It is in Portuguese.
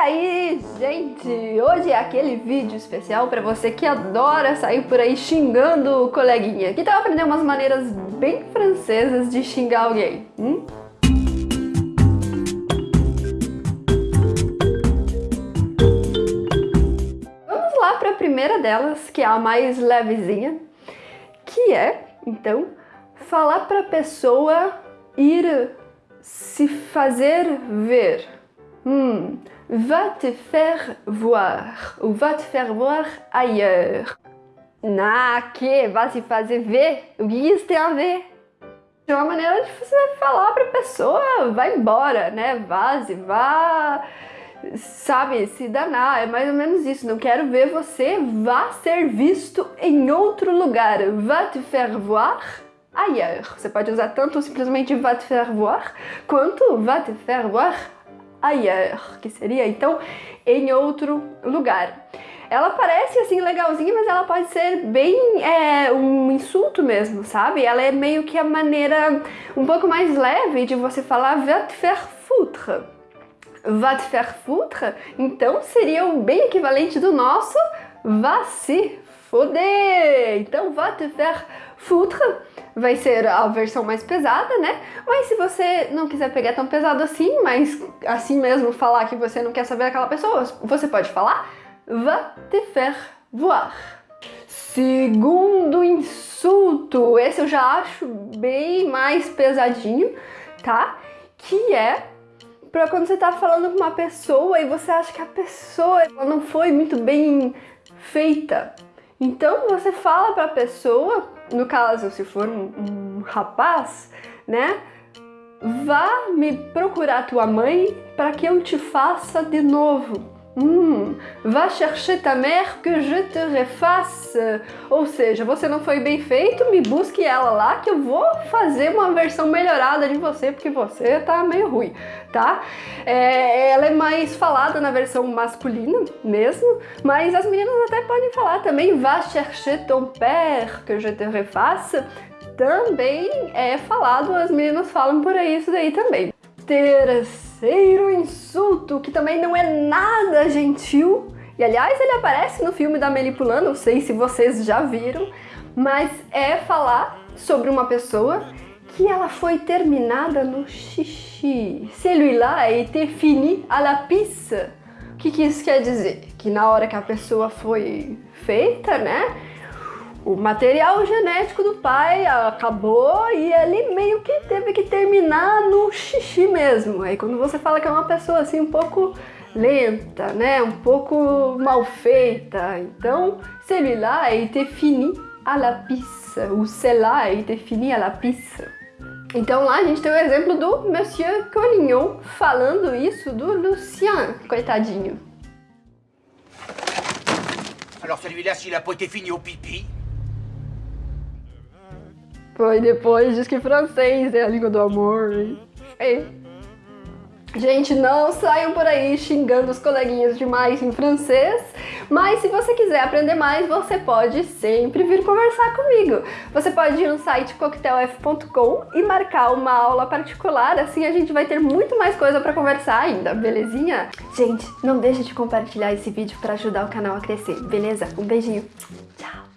aí, gente? Hoje é aquele vídeo especial para você que adora sair por aí xingando o coleguinha. Que tal aprender umas maneiras bem francesas de xingar alguém? Hum? Vamos lá para a primeira delas, que é a mais levezinha, que é, então, falar para a pessoa ir se fazer ver. Hum, va te faire voir ou va te faire voir ailleurs. Na que? Vai se fazer ver? O que isso tem a ver? É uma maneira de você falar para a pessoa, vai embora, né? Vaze, vá, sabe, se danar. É mais ou menos isso. Não quero ver você, vá ser visto em outro lugar. Va te faire voir ailleurs. Você pode usar tanto simplesmente va te faire voir, quanto va te faire voir ailleurs, que seria então em outro lugar. Ela parece assim legalzinha, mas ela pode ser bem é, um insulto mesmo, sabe? Ela é meio que a maneira um pouco mais leve de você falar va te faire foutre. Va te faire foutre, então seria o bem equivalente do nosso va se foder. Então va te faire foutre vai ser a versão mais pesada, né? Mas se você não quiser pegar tão pesado assim, mas assim mesmo falar que você não quer saber daquela pessoa, você pode falar va te faire voir. Segundo insulto, esse eu já acho bem mais pesadinho, tá? Que é para quando você tá falando com uma pessoa e você acha que a pessoa não foi muito bem feita. Então você fala para a pessoa no caso, se for um, um rapaz, né? Vá me procurar tua mãe para que eu te faça de novo. Hum, va chercher ta mère que je te refasse. Ou seja, você não foi bem feito, me busque ela lá que eu vou fazer uma versão melhorada de você, porque você tá meio ruim, tá? É, ela é mais falada na versão masculina mesmo, mas as meninas até podem falar também va chercher ton père que je te refasse. Também é falado, as meninas falam por aí isso daí também. Terceiro terceiro insulto, que também não é nada gentil. E aliás, ele aparece no filme da Melipulã, não sei se vocês já viram, mas é falar sobre uma pessoa que ela foi terminada no xixi. Celui-là a été fini à la pisse. O que, que isso quer dizer? Que na hora que a pessoa foi feita, né? O material genético do pai acabou e ele meio que teve que terminar no xixi mesmo. Aí quando você fala que é uma pessoa assim um pouco lenta, né, um pouco mal feita, então celui-là été fini à la pisse, ou celle-là fini à la pisse. Então lá a gente tem o exemplo do Monsieur Collignon falando isso do Lucien, coitadinho. Alors celui-là, s'il a pas été fini au pipi, foi depois diz que francês é a língua do amor. É. Gente, não saiam por aí xingando os coleguinhas demais em francês, mas se você quiser aprender mais, você pode sempre vir conversar comigo. Você pode ir no site coquetelf.com e marcar uma aula particular, assim a gente vai ter muito mais coisa para conversar ainda, belezinha? Gente, não deixe de compartilhar esse vídeo para ajudar o canal a crescer, beleza? Um beijinho, tchau!